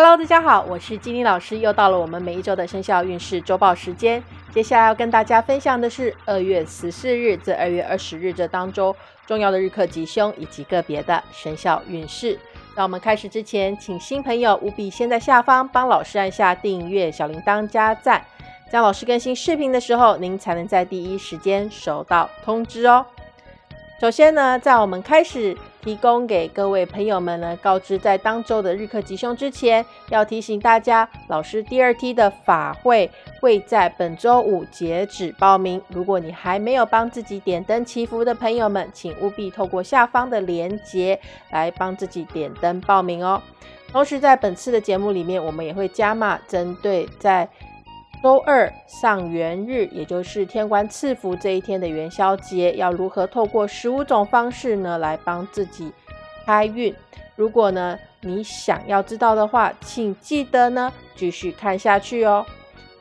Hello，大家好，我是金妮老师，又到了我们每一周的生肖运势周报时间。接下来要跟大家分享的是二月十四日至二月二十日这当中重要的日课吉凶以及个别的生肖运势。在我们开始之前，请新朋友务必先在下方帮老师按下订阅、小铃铛加赞，这样老师更新视频的时候，您才能在第一时间收到通知哦。首先呢，在我们开始提供给各位朋友们呢，告知在当周的日课吉凶之前，要提醒大家，老师第二梯的法会会在本周五截止报名。如果你还没有帮自己点灯祈福的朋友们，请务必透过下方的链接来帮自己点灯报名哦。同时，在本次的节目里面，我们也会加码针对在周二上元日，也就是天官赐福这一天的元宵节，要如何透过十五种方式呢，来帮自己开运？如果呢你想要知道的话，请记得呢继续看下去哦。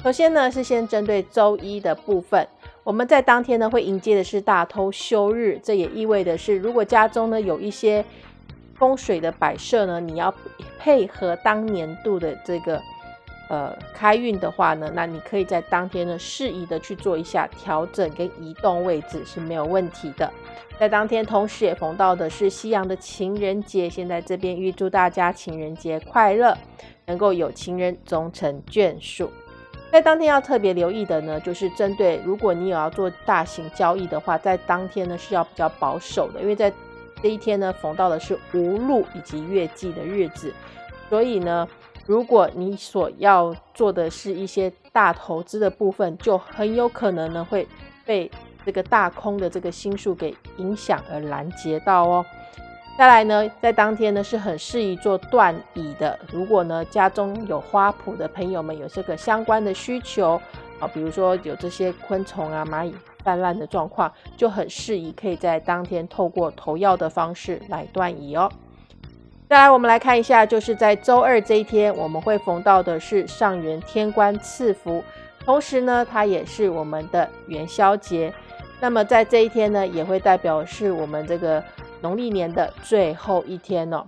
首先呢是先针对周一的部分，我们在当天呢会迎接的是大偷休日，这也意味的是，如果家中呢有一些风水的摆设呢，你要配合当年度的这个。呃，开运的话呢，那你可以在当天呢适宜的去做一下调整跟移动位置是没有问题的。在当天同时也逢到的是西洋的情人节，先在这边预祝大家情人节快乐，能够有情人终成眷属。在当天要特别留意的呢，就是针对如果你有要做大型交易的话，在当天呢是要比较保守的，因为在这一天呢逢到的是无路以及月季的日子，所以呢。如果你所要做的是一些大投资的部分，就很有可能呢会被这个大空的这个星数给影响而拦截到哦。再来呢，在当天呢是很适宜做断椅的。如果呢家中有花圃的朋友们有这个相关的需求啊，比如说有这些昆虫啊、蚂蚁泛滥的状况，就很适宜可以在当天透过投药的方式来断椅哦。再来，我们来看一下，就是在周二这一天，我们会逢到的是上元天官赐福，同时呢，它也是我们的元宵节。那么在这一天呢，也会代表是我们这个农历年的最后一天哦。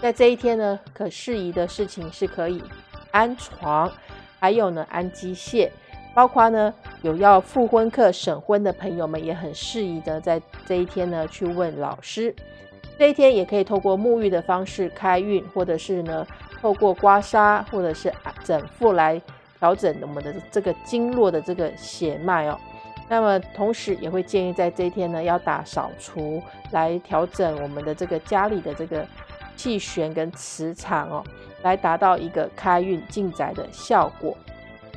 在这一天呢，可适宜的事情是可以安床，还有呢安机械，包括呢有要复婚客审婚的朋友们，也很适宜的在这一天呢去问老师。这一天也可以透过沐浴的方式开运，或者是呢透过刮痧或者是整腹来调整我们的这个经络的这个血脉哦。那么同时也会建议在这一天呢要打扫除来调整我们的这个家里的这个气旋跟磁场哦，来达到一个开运进宅的效果。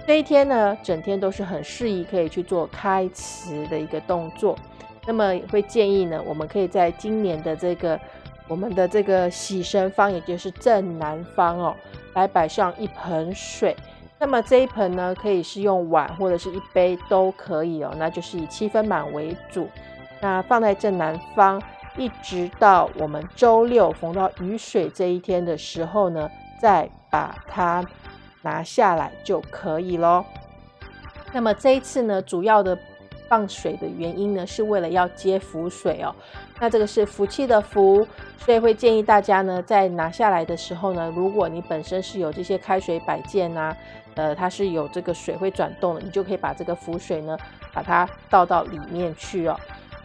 这一天呢整天都是很适宜可以去做开磁的一个动作。那么会建议呢，我们可以在今年的这个我们的这个喜神方，也就是正南方哦，来摆上一盆水。那么这一盆呢，可以是用碗或者是一杯都可以哦，那就是以七分满为主。那放在正南方，一直到我们周六逢到雨水这一天的时候呢，再把它拿下来就可以咯。那么这一次呢，主要的。放水的原因呢，是为了要接福水哦。那这个是福气的福，所以会建议大家呢，在拿下来的时候呢，如果你本身是有这些开水摆件啊，呃，它是有这个水会转动的，你就可以把这个福水呢，把它倒到里面去哦。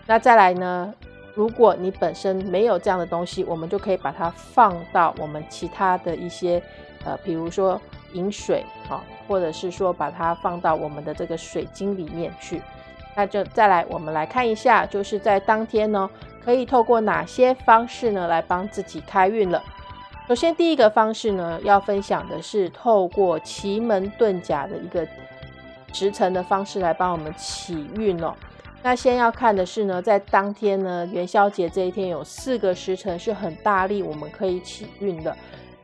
那再来呢，如果你本身没有这样的东西，我们就可以把它放到我们其他的一些，呃，比如说饮水啊，或者是说把它放到我们的这个水晶里面去。那就再来，我们来看一下，就是在当天呢，可以透过哪些方式呢来帮自己开运了。首先，第一个方式呢，要分享的是透过奇门遁甲的一个时辰的方式来帮我们起运哦。那先要看的是呢，在当天呢，元宵节这一天有四个时辰是很大力，我们可以起运的。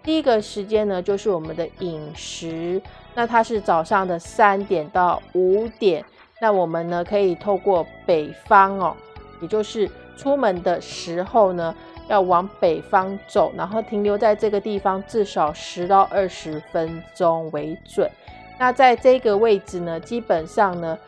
第一个时间呢，就是我们的饮食，那它是早上的三点到五点。那我们呢，可以透过北方哦，也就是出门的时候呢，要往北方走，然后停留在这个地方至少十到二十分钟为准。那在这个位置呢，基本上呢，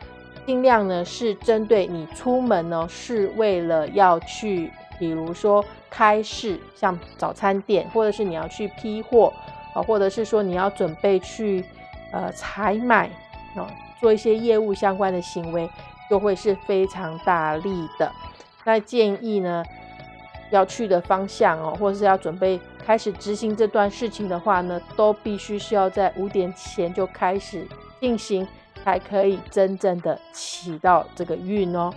尽量呢是针对你出门呢，是为了要去，比如说开市，像早餐店，或者是你要去批货。啊，或者是说你要准备去呃采买哦，做一些业务相关的行为，就会是非常大力的。那建议呢，要去的方向哦，或是要准备开始执行这段事情的话呢，都必须是要在五点前就开始进行，才可以真正的起到这个运哦。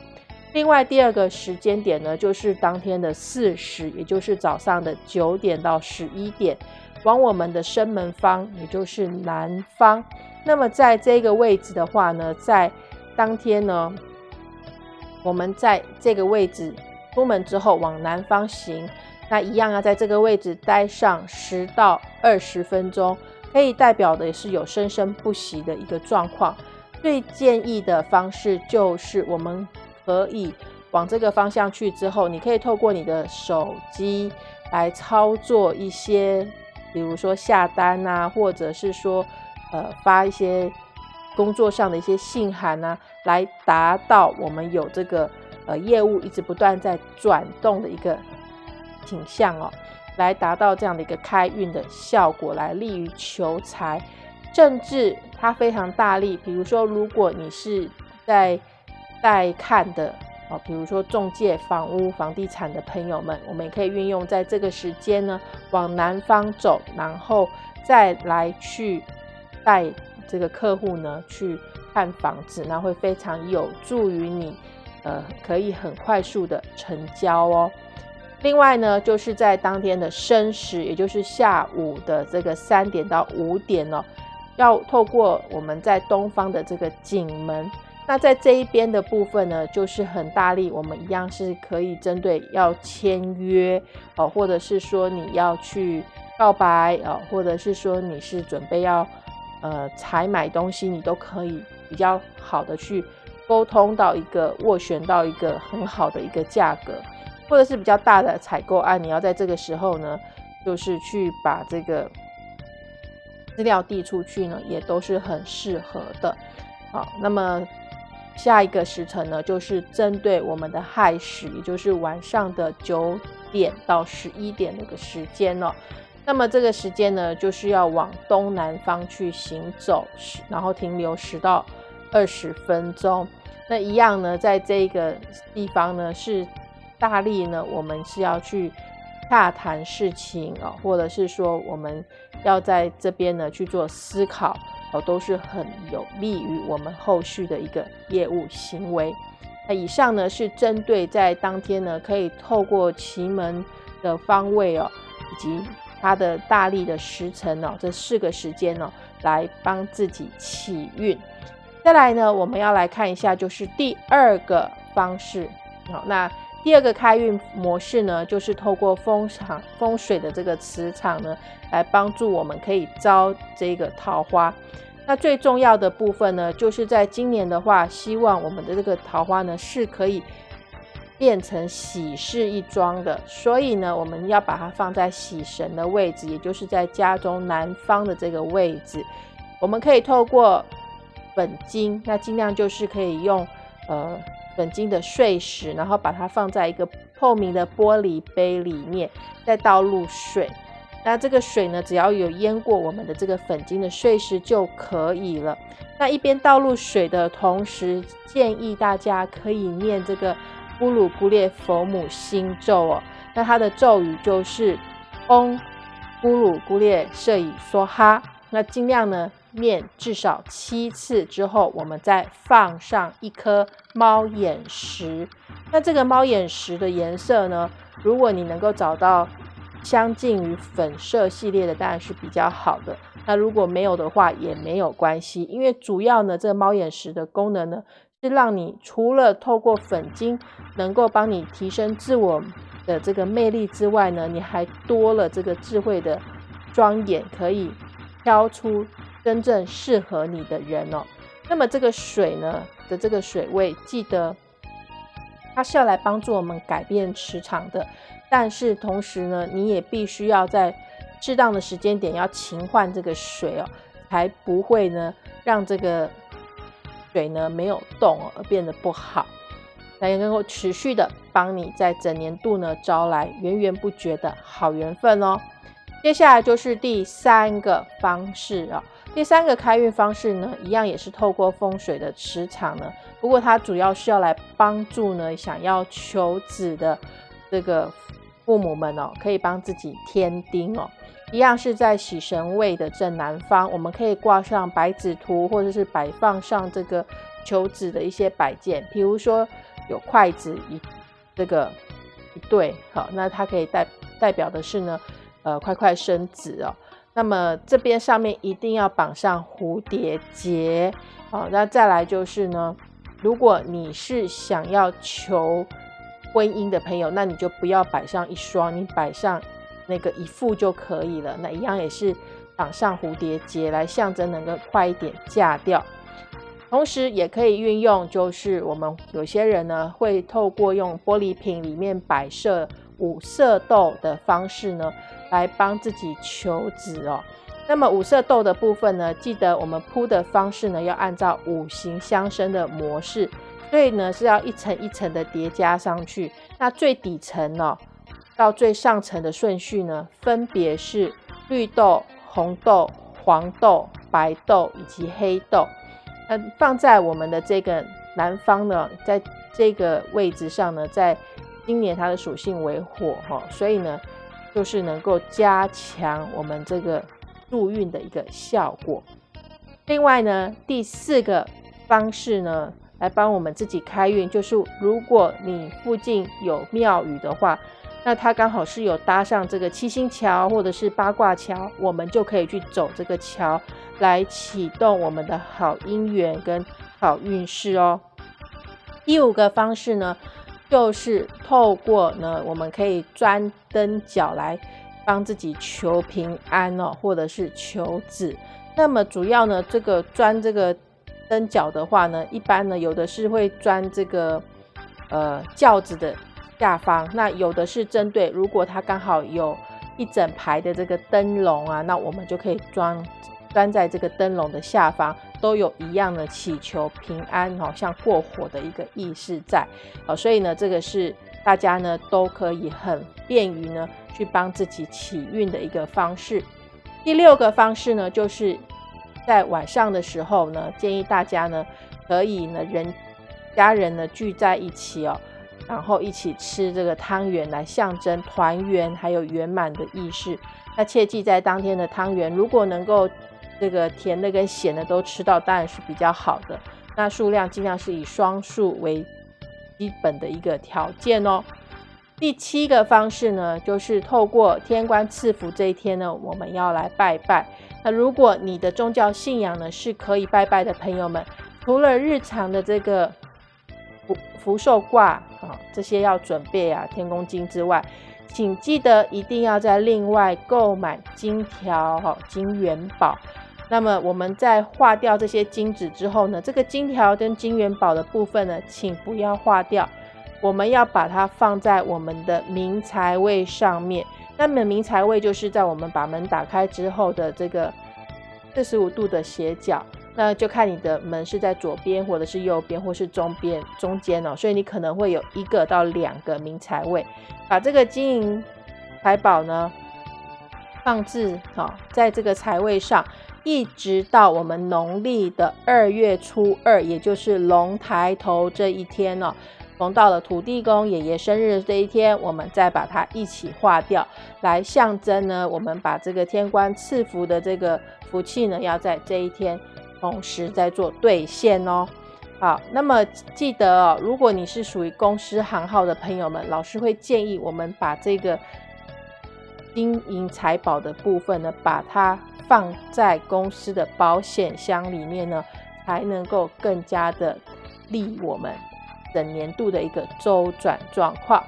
另外第二个时间点呢，就是当天的巳时，也就是早上的九点到十一点，往我们的生门方，也就是南方。那么在这个位置的话呢，在当天呢，我们在这个位置出门之后往南方行，那一样要在这个位置待上十到二十分钟，可以代表的也是有生生不息的一个状况。最建议的方式就是我们。可以往这个方向去之后，你可以透过你的手机来操作一些，比如说下单啊，或者是说呃发一些工作上的一些信函啊，来达到我们有这个呃业务一直不断在转动的一个景象哦，来达到这样的一个开运的效果，来利于求财。政治它非常大力，比如说如果你是在在看的哦，比如说中介、房屋、房地产的朋友们，我们也可以运用在这个时间呢，往南方走，然后再来去带这个客户呢去看房子，那会非常有助于你，呃，可以很快速的成交哦。另外呢，就是在当天的申时，也就是下午的这个三点到五点哦，要透过我们在东方的这个景门。那在这一边的部分呢，就是很大力，我们一样是可以针对要签约哦，或者是说你要去告白哦，或者是说你是准备要呃采买东西，你都可以比较好的去沟通到一个斡旋到一个很好的一个价格，或者是比较大的采购案，你要在这个时候呢，就是去把这个资料递出去呢，也都是很适合的。好，那么。下一个时辰呢，就是针对我们的亥时，也就是晚上的九点到十一点那个时间哦。那么这个时间呢，就是要往东南方去行走，然后停留十到二十分钟。那一样呢，在这个地方呢，是大力呢，我们是要去洽谈事情哦，或者是说我们要在这边呢去做思考。哦，都是很有利于我们后续的一个业务行为。那以上呢是针对在当天呢，可以透过奇门的方位哦，以及它的大力的时辰哦，这四个时间哦，来帮自己起运。再来呢，我们要来看一下，就是第二个方式。好，那第二个开运模式呢，就是透过风场风水的这个磁场呢，来帮助我们可以招这个桃花。那最重要的部分呢，就是在今年的话，希望我们的这个桃花呢是可以变成喜事一桩的。所以呢，我们要把它放在喜神的位置，也就是在家中南方的这个位置。我们可以透过本金，那尽量就是可以用呃。粉晶的碎石，然后把它放在一个透明的玻璃杯里面，再倒入水。那这个水呢，只要有淹过我们的这个粉晶的碎石就可以了。那一边倒入水的同时，建议大家可以念这个咕噜咕列佛母心咒哦。那它的咒语就是嗡咕噜咕列舍以梭哈。那尽量呢。面至少七次之后，我们再放上一颗猫眼石。那这个猫眼石的颜色呢？如果你能够找到相近于粉色系列的，当然是比较好的。那如果没有的话，也没有关系，因为主要呢，这个猫眼石的功能呢，是让你除了透过粉晶能够帮你提升自我的这个魅力之外呢，你还多了这个智慧的庄眼，可以挑出。真正适合你的人哦，那么这个水呢的这个水位，记得它是要来帮助我们改变磁场的，但是同时呢，你也必须要在适当的时间点要勤换这个水哦，才不会呢让这个水呢没有动而变得不好，才能够持续的帮你在整年度呢招来源源不绝的好缘分哦。接下来就是第三个方式啊，第三个开运方式呢，一样也是透过风水的磁场呢，不过它主要是要来帮助呢想要求子的这个父母们哦，可以帮自己添丁哦，一样是在喜神位的正南方，我们可以挂上白纸图，或者是摆放上这个求子的一些摆件，比如说有筷子一这个一对，好，那它可以代代表的是呢。呃，快快生子哦。那么这边上面一定要绑上蝴蝶结哦。那再来就是呢，如果你是想要求婚姻的朋友，那你就不要摆上一双，你摆上那个一副就可以了。那一样也是绑上蝴蝶结来象征能够快一点嫁掉。同时也可以运用，就是我们有些人呢会透过用玻璃瓶里面摆设五色豆的方式呢。来帮自己求子哦。那么五色豆的部分呢，记得我们铺的方式呢，要按照五行相生的模式，所以呢是要一层一层的叠加上去。那最底层呢，到最上层的顺序呢，分别是绿豆、红豆、黄豆、白豆以及黑豆。嗯，放在我们的这个南方呢，在这个位置上呢，在今年它的属性为火哈，所以呢。就是能够加强我们这个助运的一个效果。另外呢，第四个方式呢，来帮我们自己开运，就是如果你附近有庙宇的话，那它刚好是有搭上这个七星桥或者是八卦桥，我们就可以去走这个桥，来启动我们的好姻缘跟好运势哦。第五个方式呢？就是透过呢，我们可以钻灯角来帮自己求平安哦，或者是求子。那么主要呢，这个钻这个灯角的话呢，一般呢有的是会钻这个呃轿子的下方，那有的是针对如果它刚好有一整排的这个灯笼啊，那我们就可以装钻在这个灯笼的下方。都有一样的祈求平安，好像过火的一个意识在，好，所以呢，这个是大家呢都可以很便于呢去帮自己起运的一个方式。第六个方式呢，就是在晚上的时候呢，建议大家呢可以呢人家人呢聚在一起哦，然后一起吃这个汤圆来象征团圆还有圆满的意识。那切记在当天的汤圆，如果能够这个甜的跟咸的都吃到，当然是比较好的。那数量尽量是以双数为基本的一个条件哦。第七个方式呢，就是透过天官赐福这一天呢，我们要来拜拜。那如果你的宗教信仰呢是可以拜拜的朋友们，除了日常的这个福福寿卦啊这些要准备啊天公金之外，请记得一定要在另外购买金条哈金元宝。那么我们在化掉这些金纸之后呢，这个金条跟金元宝的部分呢，请不要化掉，我们要把它放在我们的明财位上面。那么明财位就是在我们把门打开之后的这个四十五度的斜角，那就看你的门是在左边，或者是右边，或是中边中间哦。所以你可能会有一个到两个明财位，把这个金银财宝呢放置好在这个财位上。一直到我们农历的二月初二，也就是龙抬头这一天呢，逢到了土地公爷爷生日这一天，我们再把它一起化掉，来象征呢，我们把这个天官赐福的这个福气呢，要在这一天同时在做兑现哦。好，那么记得哦，如果你是属于公司行号的朋友们，老师会建议我们把这个金银财宝的部分呢，把它。放在公司的保险箱里面呢，才能够更加的利我们整年度的一个周转状况。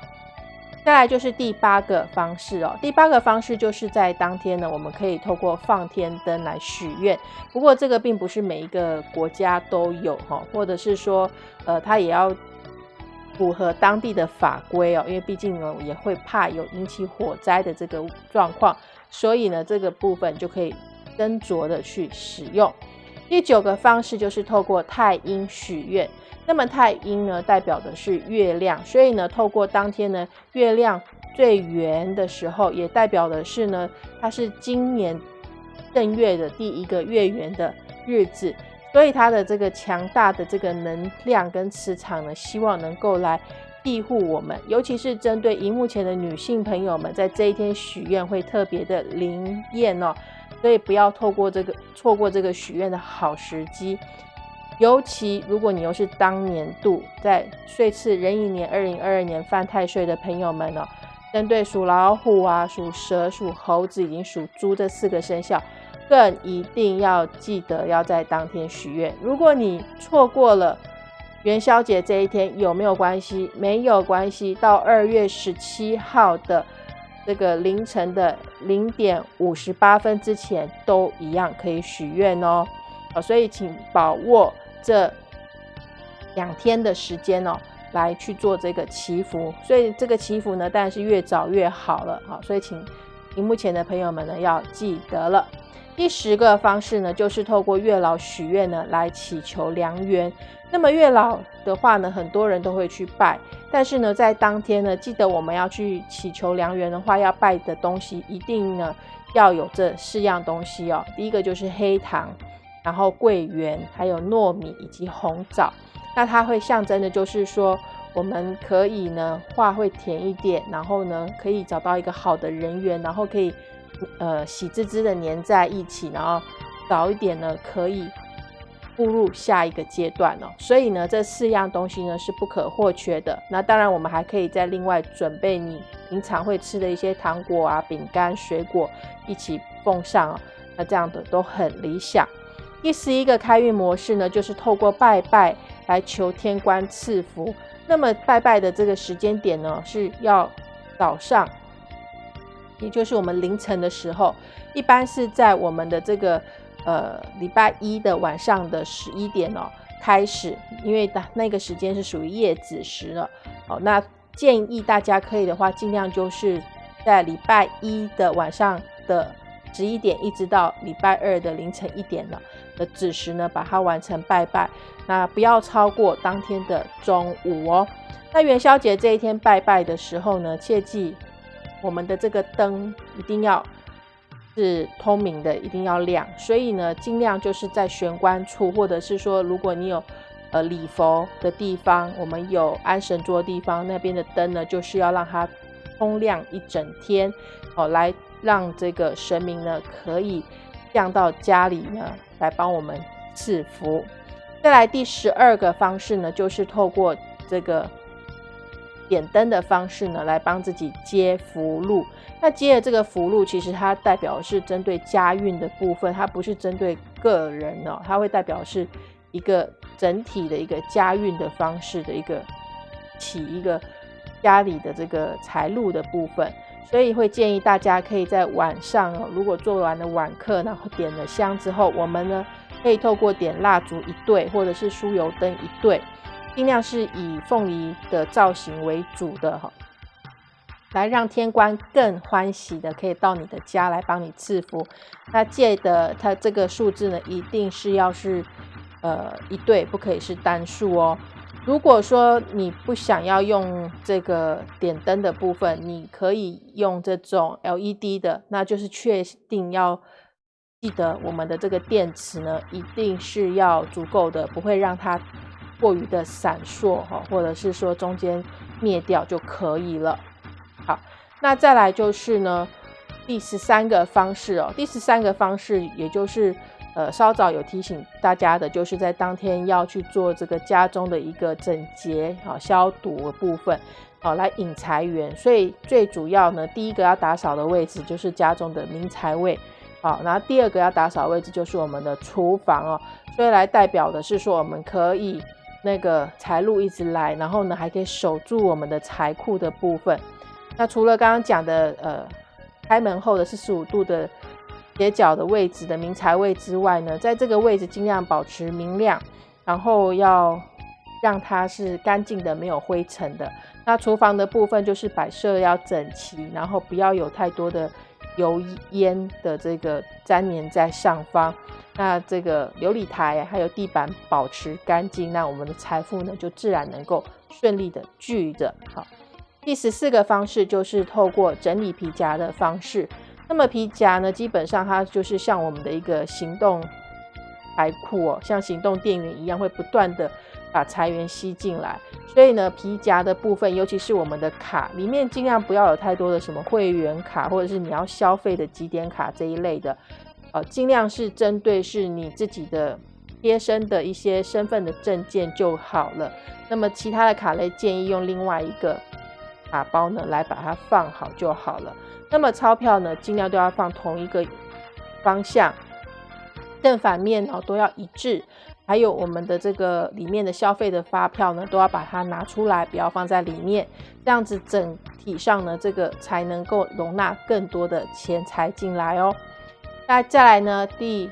再来就是第八个方式哦，第八个方式就是在当天呢，我们可以透过放天灯来许愿。不过这个并不是每一个国家都有哈，或者是说，呃，它也要符合当地的法规哦，因为毕竟呢也会怕有引起火灾的这个状况，所以呢这个部分就可以。斟酌的去使用。第九个方式就是透过太阴许愿。那么太阴呢，代表的是月亮，所以呢，透过当天呢月亮最圆的时候，也代表的是呢，它是今年正月的第一个月圆的日子，所以它的这个强大的这个能量跟磁场呢，希望能够来庇护我们，尤其是针对荧幕前的女性朋友们，在这一天许愿会特别的灵验哦，所以不要透过这个错过这个许愿的好时机。尤其如果你又是当年度在岁次壬寅年二零二二年犯太岁的朋友们呢，针对属老虎啊、属蛇、属猴子以及属猪这四个生肖，更一定要记得要在当天许愿。如果你错过了元宵节这一天，有没有关系？没有关系，到二月十七号的这个凌晨的零点五十八分之前，都一样可以许愿哦。好，所以请把握。这两天的时间哦，来去做这个祈福，所以这个祈福呢，当然是越早越好了啊。所以请荧幕前的朋友们呢，要记得了。第十个方式呢，就是透过月老许愿呢，来祈求良缘。那么月老的话呢，很多人都会去拜，但是呢，在当天呢，记得我们要去祈求良缘的话，要拜的东西一定呢要有这四样东西哦。第一个就是黑糖。然后桂圆，还有糯米以及红枣，那它会象征的，就是说我们可以呢话会甜一点，然后呢可以找到一个好的人缘，然后可以呃喜滋滋的黏在一起，然后早一点呢可以步入下一个阶段哦。所以呢这四样东西呢是不可或缺的。那当然我们还可以再另外准备你平常会吃的一些糖果啊、饼干、水果一起奉上哦，那这样的都很理想。第十一个开运模式呢，就是透过拜拜来求天官赐福。那么拜拜的这个时间点呢，是要早上，也就是我们凌晨的时候，一般是在我们的这个呃礼拜一的晚上的十一点哦开始，因为那个时间是属于夜子时了。哦，那建议大家可以的话，尽量就是在礼拜一的晚上的。十一点一直到礼拜二的凌晨一点了的子时呢，把它完成拜拜。那不要超过当天的中午哦。那元宵节这一天拜拜的时候呢，切记我们的这个灯一定要是通明的，一定要亮。所以呢，尽量就是在玄关处，或者是说，如果你有呃礼佛的地方，我们有安神桌的地方，那边的灯呢，就是要让它通亮一整天哦，来。让这个神明呢可以降到家里呢来帮我们赐福。再来第十二个方式呢，就是透过这个点灯的方式呢来帮自己接福禄。那接的这个福禄，其实它代表是针对家运的部分，它不是针对个人哦，它会代表是一个整体的一个家运的方式的一个起一个家里的这个财路的部分。所以会建议大家可以在晚上哦，如果做完了晚课，然后点了香之后，我们呢可以透过点蜡烛一对，或者是酥油灯一对，尽量是以凤梨的造型为主的哈，来让天官更欢喜的可以到你的家来帮你赐福。那借的它这个数字呢，一定是要是呃一对，不可以是单数哦。如果说你不想要用这个点灯的部分，你可以用这种 LED 的，那就是确定要记得我们的这个电池呢，一定是要足够的，不会让它过于的闪烁哈，或者是说中间灭掉就可以了。好，那再来就是呢，第十三个方式哦，第十三个方式也就是。呃，稍早有提醒大家的，就是在当天要去做这个家中的一个整洁、好消毒的部分，好来引财源。所以最主要呢，第一个要打扫的位置就是家中的明财位，好，然后第二个要打扫位置就是我们的厨房哦。所以来代表的是说，我们可以那个财路一直来，然后呢还可以守住我们的财库的部分。那除了刚刚讲的，呃，开门后的四十五度的。斜角的位置的明财位之外呢，在这个位置尽量保持明亮，然后要让它是干净的，没有灰尘的。那厨房的部分就是摆设要整齐，然后不要有太多的油烟的这个粘连在上方。那这个琉璃台还有地板保持干净，那我们的财富呢就自然能够顺利的聚着。好，第十四个方式就是透过整理皮夹的方式。那么皮夹呢，基本上它就是像我们的一个行动财库哦，像行动电源一样，会不断的把财源吸进来。所以呢，皮夹的部分，尤其是我们的卡里面，尽量不要有太多的什么会员卡，或者是你要消费的几点卡这一类的，呃，尽量是针对是你自己的贴身的一些身份的证件就好了。那么其他的卡类，建议用另外一个。卡包呢，来把它放好就好了。那么钞票呢，尽量都要放同一个方向，正反面哦都要一致。还有我们的这个里面的消费的发票呢，都要把它拿出来，不要放在里面。这样子整体上呢，这个才能够容纳更多的钱财进来哦。那再来呢，第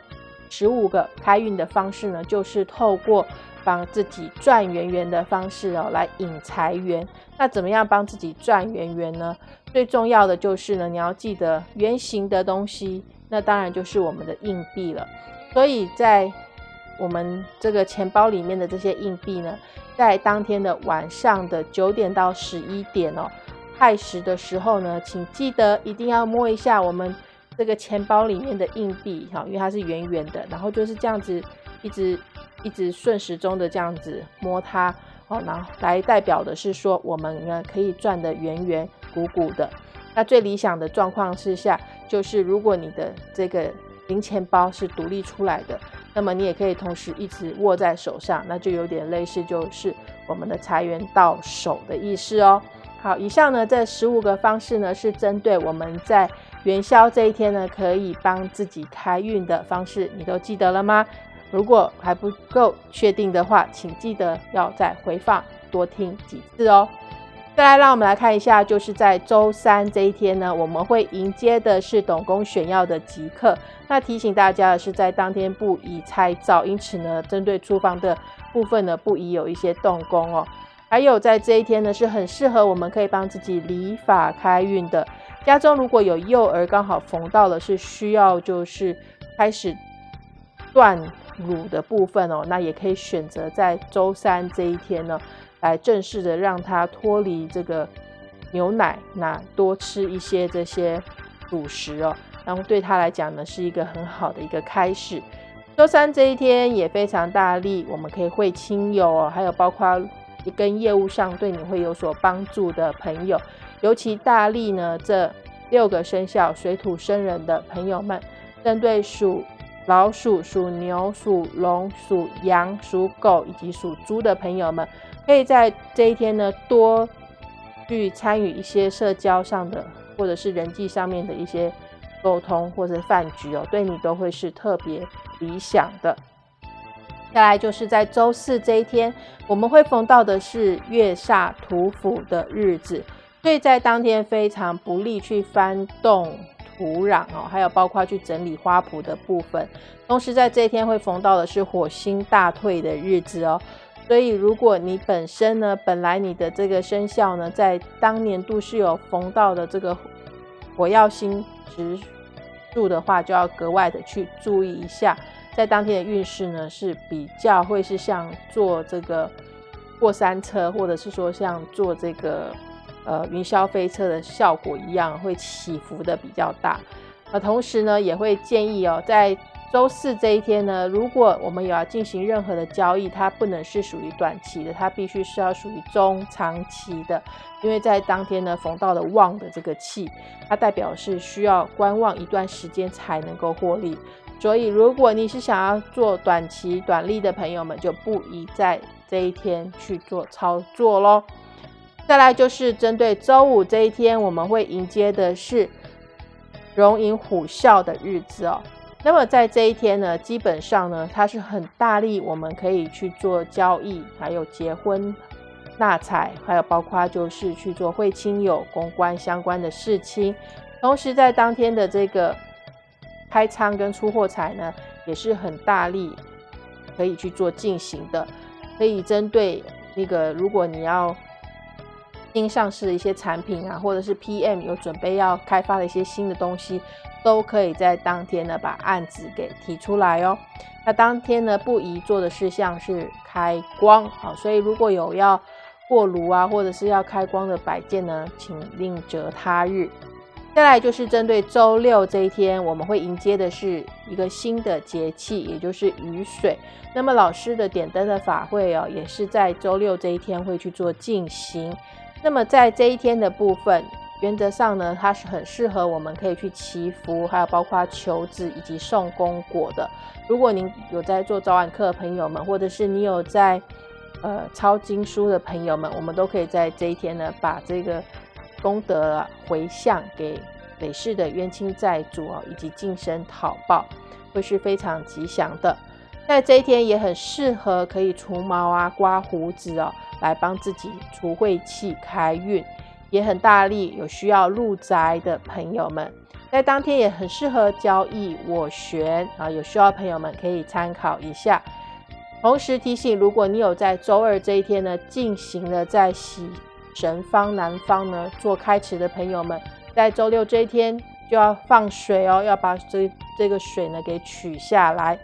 十五个开运的方式呢，就是透过。帮自己赚圆圆的方式哦，来引财源。那怎么样帮自己赚圆圆呢？最重要的就是呢，你要记得圆形的东西，那当然就是我们的硬币了。所以在我们这个钱包里面的这些硬币呢，在当天的晚上的九点到十一点哦，亥时的时候呢，请记得一定要摸一下我们这个钱包里面的硬币哈，因为它是圆圆的，然后就是这样子一直。一直顺时钟的这样子摸它哦，然后来代表的是说我们呢可以转的圆圆鼓鼓的。那最理想的状况之下，就是如果你的这个零钱包是独立出来的，那么你也可以同时一直握在手上，那就有点类似就是我们的财源到手的意思哦。好，以上呢这十五个方式呢是针对我们在元宵这一天呢可以帮自己开运的方式，你都记得了吗？如果还不够确定的话，请记得要再回放多听几次哦。再来，让我们来看一下，就是在周三这一天呢，我们会迎接的是董公选药的吉刻。那提醒大家的是，在当天不宜拆灶，因此呢，针对厨房的部分呢，不宜有一些动工哦。还有在这一天呢，是很适合我们可以帮自己理发开运的。家中如果有幼儿刚好缝到了，是需要就是开始断。乳的部分哦，那也可以选择在周三这一天呢，来正式的让它脱离这个牛奶，那多吃一些这些主食哦，然后对他来讲呢，是一个很好的一个开始。周三这一天也非常大力，我们可以会亲友哦，还有包括跟业务上对你会有所帮助的朋友，尤其大力呢，这六个生肖水土生人的朋友们，针对属。老鼠、属牛、属龙、属羊、属狗以及属猪的朋友们，可以在这一天呢多去参与一些社交上的或者是人际上面的一些沟通或者饭局哦，对你都会是特别理想的。再来就是在周四这一天，我们会逢到的是月煞土府的日子，所以在当天非常不利去翻动。土壤哦，还有包括去整理花圃的部分。同时在这一天会逢到的是火星大退的日子哦，所以如果你本身呢，本来你的这个生肖呢，在当年度是有逢到的这个火曜星直柱的话，就要格外的去注意一下，在当天的运势呢是比较会是像坐这个过山车，或者是说像坐这个。呃，云霄飞车的效果一样，会起伏的比较大。那同时呢，也会建议哦，在周四这一天呢，如果我们有要进行任何的交易，它不能是属于短期的，它必须是要属于中长期的。因为在当天呢，逢到了旺的这个气，它代表是需要观望一段时间才能够获利。所以，如果你是想要做短期短利的朋友们，就不宜在这一天去做操作喽。再来就是针对周五这一天，我们会迎接的是龙吟虎啸的日子哦。那么在这一天呢，基本上呢，它是很大力，我们可以去做交易，还有结婚纳财，还有包括就是去做会亲友公关相关的事情。同时在当天的这个开仓跟出货财呢，也是很大力可以去做进行的。可以针对那个，如果你要新上市的一些产品啊，或者是 PM 有准备要开发的一些新的东西，都可以在当天呢把案子给提出来哦。那当天呢不宜做的事项是开光啊，所以如果有要过炉啊，或者是要开光的摆件呢，请另择他日。再来就是针对周六这一天，我们会迎接的是一个新的节气，也就是雨水。那么老师的点灯的法会哦，也是在周六这一天会去做进行。那么在这一天的部分，原则上呢，它是很适合我们可以去祈福，还有包括求子以及送功果的。如果您有在做早晚课的朋友们，或者是你有在呃抄经书的朋友们，我们都可以在这一天呢，把这个。功德回向给累世的冤亲债主哦，以及净身讨报，会是非常吉祥的。在这一天也很适合可以除毛啊、刮胡子哦，来帮自己除晦气、开运，也很大力。有需要入宅的朋友们，在当天也很适合交易斡旋啊，有需要的朋友们可以参考一下。同时提醒，如果你有在周二这一天呢，进行了在喜。神方南方呢，做开池的朋友们，在周六这一天就要放水哦，要把这这个水呢给取下来。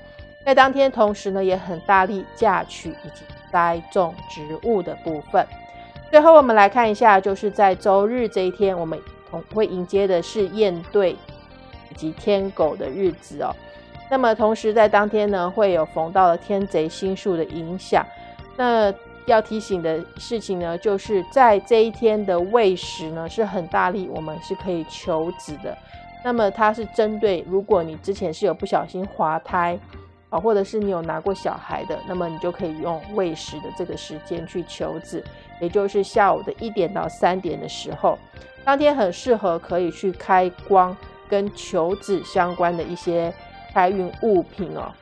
在当天同时呢，也很大力嫁娶以及栽种植物的部分。最后我们来看一下，就是在周日这一天，我们同会迎接的是燕对以及天狗的日子哦。那么同时在当天呢，会有逢到了天贼星宿的影响。那要提醒的事情呢，就是在这一天的喂食呢是很大力，我们是可以求子的。那么它是针对如果你之前是有不小心滑胎啊，或者是你有拿过小孩的，那么你就可以用喂食的这个时间去求子，也就是下午的一点到三点的时候，当天很适合可以去开光跟求子相关的一些开运物品哦，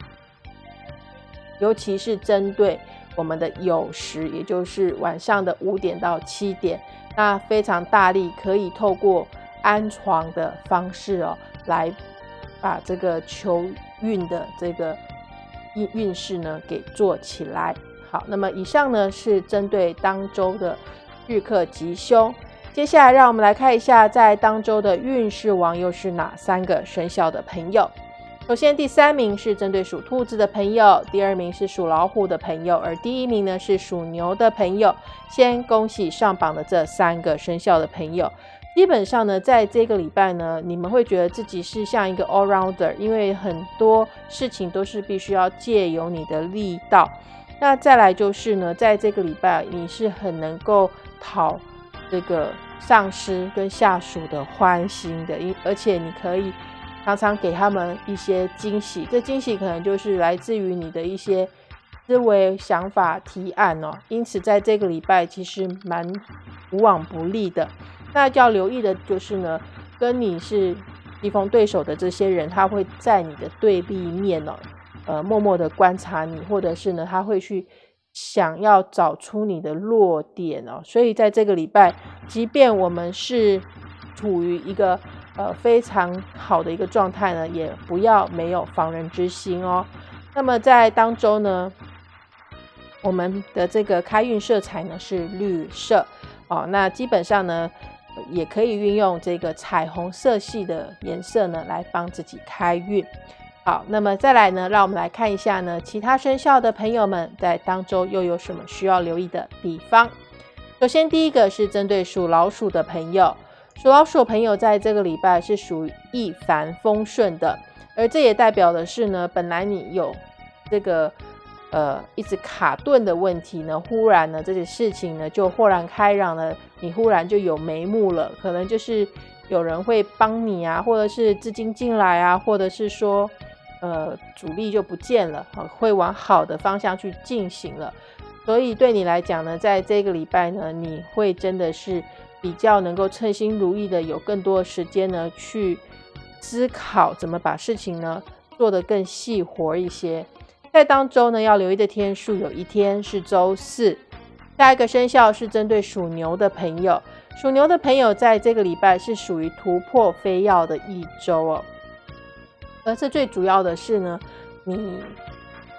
尤其是针对。我们的酉时，也就是晚上的五点到七点，那非常大力，可以透过安床的方式哦，来把这个求运的这个运运势呢给做起来。好，那么以上呢是针对当周的日课吉凶，接下来让我们来看一下，在当周的运势王又是哪三个生肖的朋友。首先，第三名是针对属兔子的朋友，第二名是属老虎的朋友，而第一名呢是属牛的朋友。先恭喜上榜的这三个生肖的朋友。基本上呢，在这个礼拜呢，你们会觉得自己是像一个 all rounder，因为很多事情都是必须要借由你的力道。那再来就是呢，在这个礼拜，你是很能够讨这个上司跟下属的欢心的，因而且你可以。常常给他们一些惊喜，这惊喜可能就是来自于你的一些思维、想法、提案哦。因此，在这个礼拜其实蛮无往不利的。那要留意的就是呢，跟你是棋逢对手的这些人，他会在你的对立面哦，呃，默默的观察你，或者是呢，他会去想要找出你的弱点哦。所以，在这个礼拜，即便我们是处于一个呃，非常好的一个状态呢，也不要没有防人之心哦。那么在当周呢，我们的这个开运色彩呢是绿色哦。那基本上呢，也可以运用这个彩虹色系的颜色呢来帮自己开运。好，那么再来呢，让我们来看一下呢，其他生肖的朋友们在当周又有什么需要留意的地方。首先，第一个是针对属老鼠的朋友。属老鼠朋友在这个礼拜是属于一帆风顺的，而这也代表的是呢，本来你有这个呃一直卡顿的问题呢，忽然呢这些事情呢就豁然开朗了，你忽然就有眉目了，可能就是有人会帮你啊，或者是资金进来啊，或者是说呃主力就不见了，会往好的方向去进行了，所以对你来讲呢，在这个礼拜呢，你会真的是。比较能够称心如意的，有更多的时间呢，去思考怎么把事情呢做得更细活一些。在当周呢，要留意的天数有一天是周四。下一个生肖是针对属牛的朋友，属牛的朋友在这个礼拜是属于突破非要的一周哦。而这最主要的是呢，你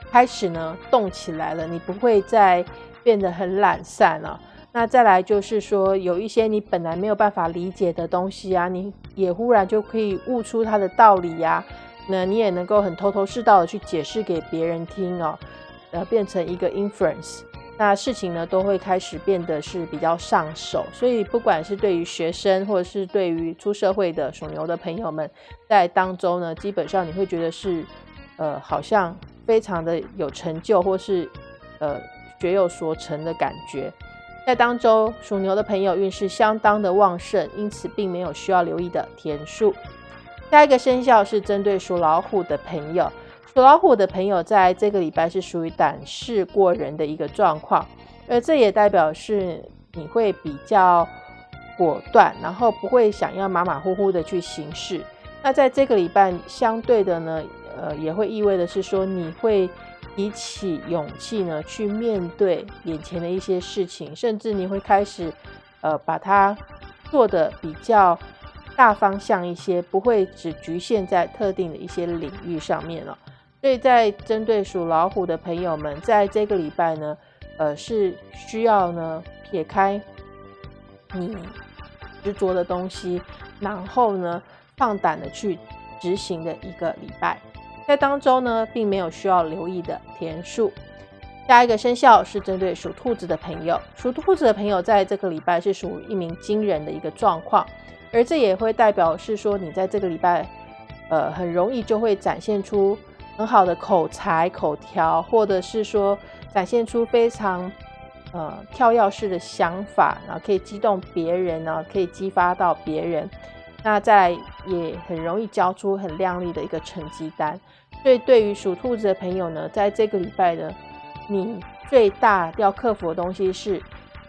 开始呢动起来了，你不会再变得很懒散了。那再来就是说，有一些你本来没有办法理解的东西啊，你也忽然就可以悟出它的道理呀。那你也能够很头头是道的去解释给别人听哦，呃，变成一个 inference。那事情呢都会开始变得是比较上手。所以不管是对于学生，或者是对于出社会的属牛的朋友们，在当中呢，基本上你会觉得是呃好像非常的有成就，或是呃学有所成的感觉。在当周属牛的朋友运势相当的旺盛，因此并没有需要留意的天数。下一个生肖是针对属老虎的朋友，属老虎的朋友在这个礼拜是属于胆识过人的一个状况，而这也代表是你会比较果断，然后不会想要马马虎虎的去行事。那在这个礼拜相对的呢，呃，也会意味的是说你会。提起勇气呢，去面对眼前的一些事情，甚至你会开始，呃，把它做的比较大方向一些，不会只局限在特定的一些领域上面了。所以在针对属老虎的朋友们，在这个礼拜呢，呃，是需要呢撇开你执着的东西，然后呢放胆的去执行的一个礼拜。在当中呢，并没有需要留意的天数。下一个生肖是针对属兔子的朋友，属兔子的朋友在这个礼拜是属于一名惊人的一个状况，而这也会代表是说，你在这个礼拜，呃，很容易就会展现出很好的口才、口条，或者是说展现出非常呃跳跃式的想法，然后可以激动别人呢，可以激发到别人。那再也很容易交出很亮丽的一个成绩单，所以对于属兔子的朋友呢，在这个礼拜呢，你最大要克服的东西是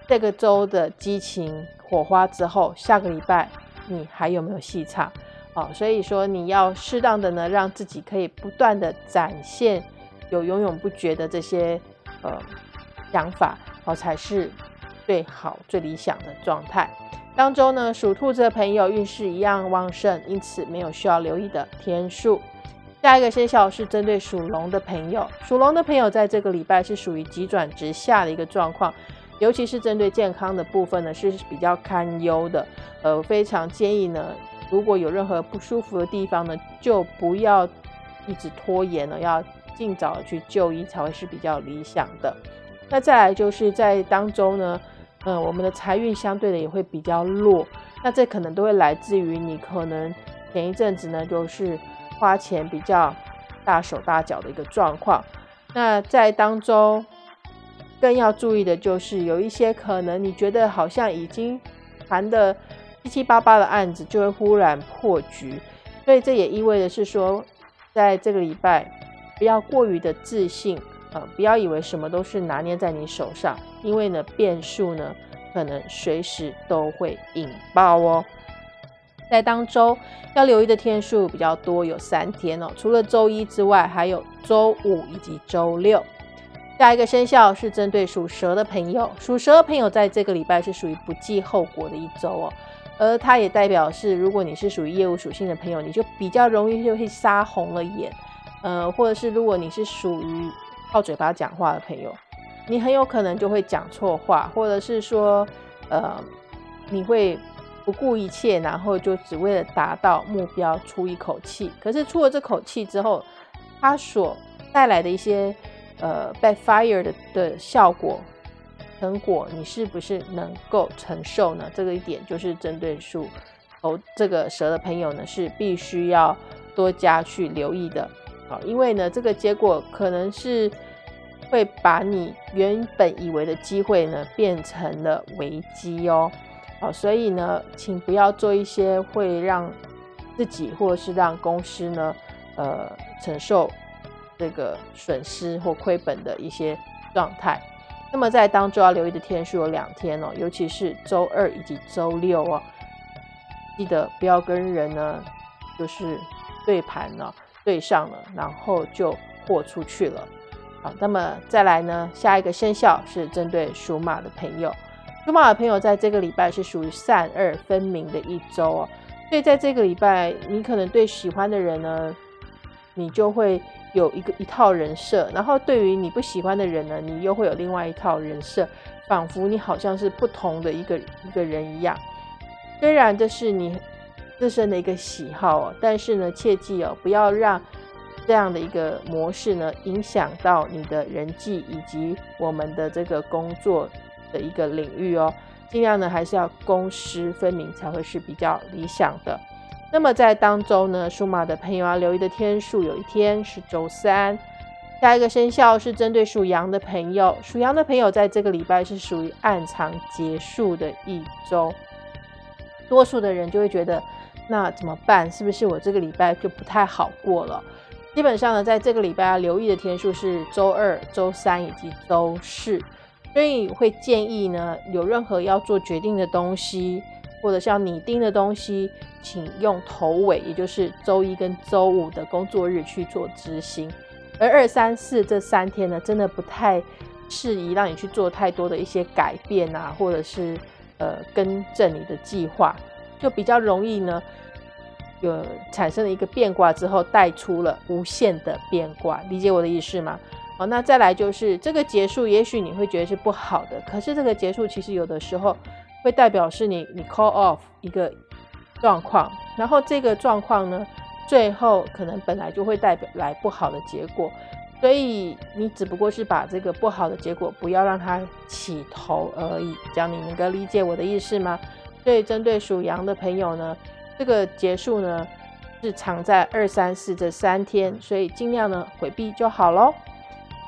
这个周的激情火花之后，下个礼拜你还有没有戏唱？哦，所以说你要适当的呢，让自己可以不断的展现有永永不绝的这些呃想法，哦，才是最好最理想的状态。当中呢，属兔子的朋友运势一样旺盛，因此没有需要留意的天数。下一个生肖是针对属龙的朋友，属龙的朋友在这个礼拜是属于急转直下的一个状况，尤其是针对健康的部分呢是比较堪忧的。呃，非常建议呢，如果有任何不舒服的地方呢，就不要一直拖延了，要尽早去就医才会是比较理想的。那再来就是在当中呢。嗯，我们的财运相对的也会比较弱，那这可能都会来自于你可能前一阵子呢，就是花钱比较大手大脚的一个状况。那在当中更要注意的就是有一些可能你觉得好像已经谈的七七八八的案子，就会忽然破局。所以这也意味着是说，在这个礼拜不要过于的自信。呃不要以为什么都是拿捏在你手上，因为呢，变数呢可能随时都会引爆哦。在当周要留意的天数比较多，有三天哦，除了周一之外，还有周五以及周六。下一个生肖是针对属蛇的朋友，属蛇的朋友在这个礼拜是属于不计后果的一周哦，而它也代表是，如果你是属于业务属性的朋友，你就比较容易就会杀红了眼，呃，或者是如果你是属于靠嘴巴讲话的朋友，你很有可能就会讲错话，或者是说，呃，你会不顾一切，然后就只为了达到目标出一口气。可是出了这口气之后，它所带来的一些呃 backfire 的的效果成果，你是不是能够承受呢？这个一点就是针对属哦这个蛇的朋友呢，是必须要多加去留意的。好，因为呢，这个结果可能是会把你原本以为的机会呢变成了危机哦。好，所以呢，请不要做一些会让自己或是让公司呢呃承受这个损失或亏本的一些状态。那么在当周要留意的天数有两天哦，尤其是周二以及周六哦，记得不要跟人呢就是对盘了。对上了，然后就豁出去了。好，那么再来呢？下一个生肖是针对属马的朋友。属马的朋友在这个礼拜是属于善恶分明的一周哦，所以在这个礼拜，你可能对喜欢的人呢，你就会有一个一套人设；然后对于你不喜欢的人呢，你又会有另外一套人设，仿佛你好像是不同的一个一个人一样。虽然这是你。自身的一个喜好哦，但是呢，切记哦，不要让这样的一个模式呢，影响到你的人际以及我们的这个工作的一个领域哦。尽量呢还是要公私分明才会是比较理想的。那么在当周呢，属马的朋友要留意的天数，有一天是周三。下一个生肖是针对属羊的朋友，属羊的朋友在这个礼拜是属于暗藏结束的一周。多数的人就会觉得，那怎么办？是不是我这个礼拜就不太好过了？基本上呢，在这个礼拜要留意的天数是周二、周三以及周四。所以会建议呢，有任何要做决定的东西，或者是要拟定的东西，请用头尾，也就是周一跟周五的工作日去做执行。而二三四这三天呢，真的不太适宜让你去做太多的一些改变啊，或者是呃更正你的计划，就比较容易呢，有产生了一个变卦之后带出了无限的变卦。理解我的意思吗？好，那再来就是这个结束，也许你会觉得是不好的，可是这个结束其实有的时候会代表是你你 call off 一个状况，然后这个状况呢，最后可能本来就会代表来不好的结果，所以你只不过是把这个不好的结果不要让它起头而已，这样你能够理解我的意思吗？所以针对属羊的朋友呢，这个结束呢是藏在二三四这三天，所以尽量呢回避就好喽。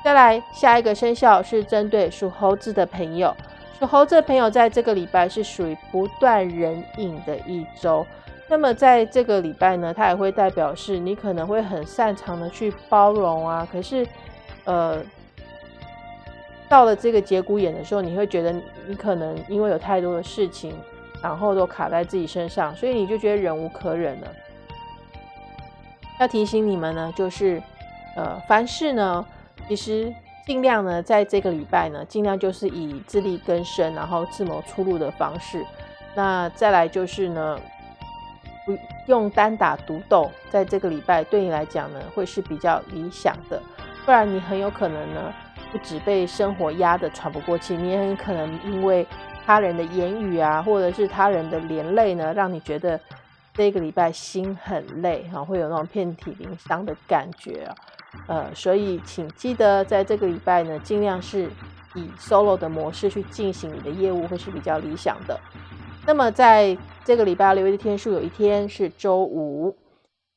再来，下一个生肖是针对属猴子的朋友。属猴子的朋友在这个礼拜是属于不断人影的一周。那么在这个礼拜呢，它也会代表是你可能会很擅长的去包容啊。可是，呃，到了这个节骨眼的时候，你会觉得你可能因为有太多的事情，然后都卡在自己身上，所以你就觉得忍无可忍了。要提醒你们呢，就是呃，凡事呢。其实尽量呢，在这个礼拜呢，尽量就是以自力更生，然后自谋出路的方式。那再来就是呢，不用单打独斗，在这个礼拜对你来讲呢，会是比较理想的。不然你很有可能呢，不止被生活压得喘不过气，你也很可能因为他人的言语啊，或者是他人的连累呢，让你觉得这个礼拜心很累啊，会有那种遍体鳞伤的感觉啊。呃，所以请记得在这个礼拜呢，尽量是以 solo 的模式去进行你的业务，会是比较理想的。那么在这个礼拜留意的天数，有一天是周五。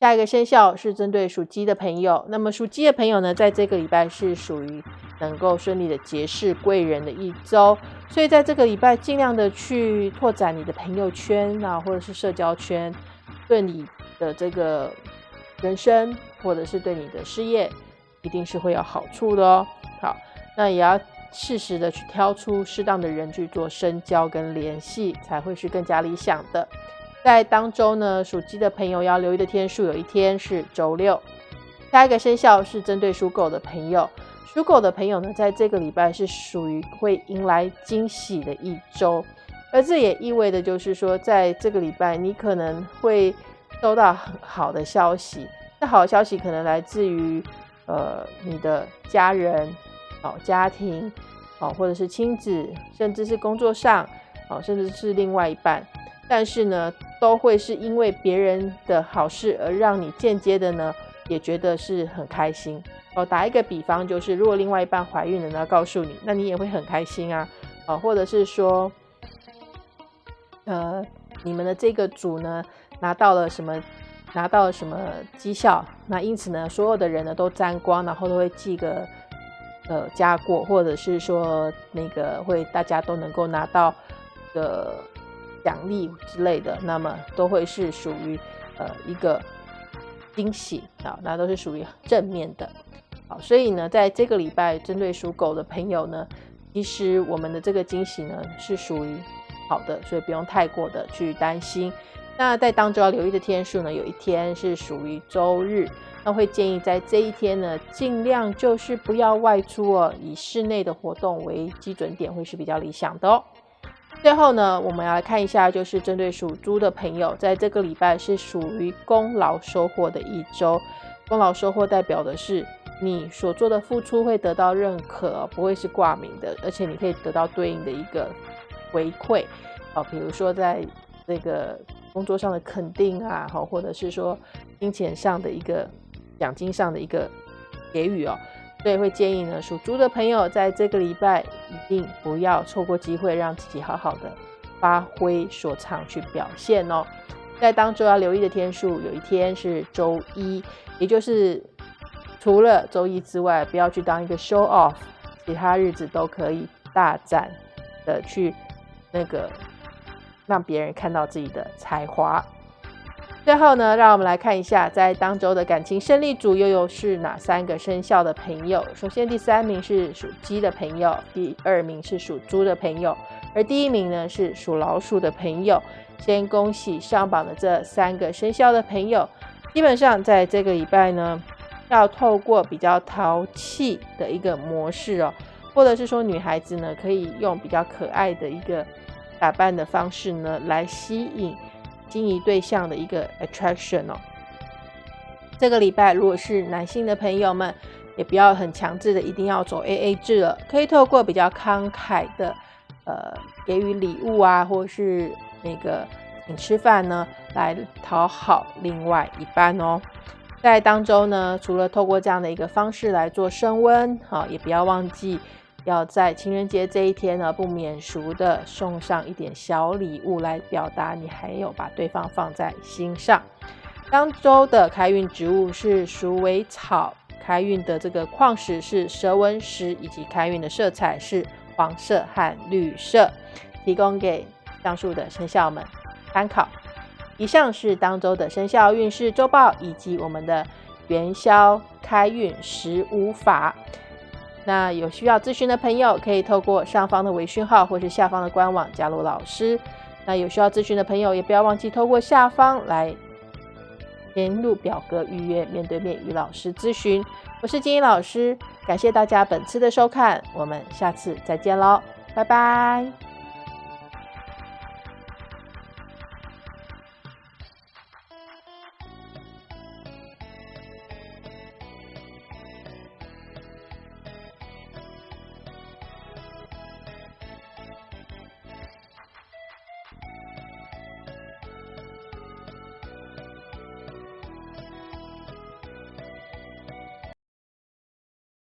下一个生肖是针对属鸡的朋友。那么属鸡的朋友呢，在这个礼拜是属于能够顺利的结识贵人的一周，所以在这个礼拜尽量的去拓展你的朋友圈啊，或者是社交圈，对你的这个人生。或者是对你的事业，一定是会有好处的哦。好，那也要适时的去挑出适当的人去做深交跟联系，才会是更加理想的。在当周呢，属鸡的朋友要留意的天数，有一天是周六。下一个生肖是针对属狗的朋友，属狗的朋友呢，在这个礼拜是属于会迎来惊喜的一周，而这也意味着就是说，在这个礼拜你可能会收到很好的消息。好消息可能来自于，呃，你的家人，哦，家庭，哦，或者是亲子，甚至是工作上，哦，甚至是另外一半，但是呢，都会是因为别人的好事而让你间接的呢，也觉得是很开心。哦，打一个比方，就是如果另外一半怀孕了呢，告诉你，那你也会很开心啊，哦，或者是说，呃，你们的这个组呢，拿到了什么？拿到什么绩效？那因此呢，所有的人呢都沾光，然后都会记个呃加过，或者是说那个会大家都能够拿到的奖励之类的，那么都会是属于呃一个惊喜啊，那都是属于正面的。好，所以呢，在这个礼拜针对属狗的朋友呢，其实我们的这个惊喜呢是属于好的，所以不用太过的去担心。那在当中要留意的天数呢，有一天是属于周日，那会建议在这一天呢，尽量就是不要外出哦，以室内的活动为基准点，会是比较理想的哦。最后呢，我们要来看一下，就是针对属猪的朋友，在这个礼拜是属于功劳收获的一周，功劳收获代表的是你所做的付出会得到认可，不会是挂名的，而且你可以得到对应的一个回馈啊，比如说在这个。工作上的肯定啊，好，或者是说金钱上的一个奖金上的一个给予哦。所以会建议呢，属猪的朋友在这个礼拜一定不要错过机会，让自己好好的发挥所长去表现哦。在当周要留意的天数，有一天是周一，也就是除了周一之外，不要去当一个 show off，其他日子都可以大展的去那个让别人看到自己的才华。最后呢，让我们来看一下，在当周的感情胜利组又有是哪三个生肖的朋友。首先，第三名是属鸡的朋友，第二名是属猪的朋友，而第一名呢是属老鼠的朋友。先恭喜上榜的这三个生肖的朋友，基本上在这个礼拜呢，要透过比较淘气的一个模式哦，或者是说女孩子呢，可以用比较可爱的一个打扮的方式呢，来吸引。心仪对象的一个 attraction 哦。这个礼拜如果是男性的朋友们，也不要很强制的一定要走 AA 制了，可以透过比较慷慨的呃给予礼物啊，或者是那个请吃饭呢，来讨好另外一半哦。在当中呢，除了透过这样的一个方式来做升温，好，也不要忘记。要在情人节这一天呢，不免俗的送上一点小礼物来表达你还有把对方放在心上。当周的开运植物是鼠尾草，开运的这个矿石是蛇纹石，以及开运的色彩是黄色和绿色，提供给上述的生肖们参考。以上是当周的生肖运势周报，以及我们的元宵开运十五法。那有需要咨询的朋友，可以透过上方的微讯号或是下方的官网加入老师。那有需要咨询的朋友，也不要忘记透过下方来填入表格预约面对面与老师咨询。我是金英老师，感谢大家本次的收看，我们下次再见喽，拜拜。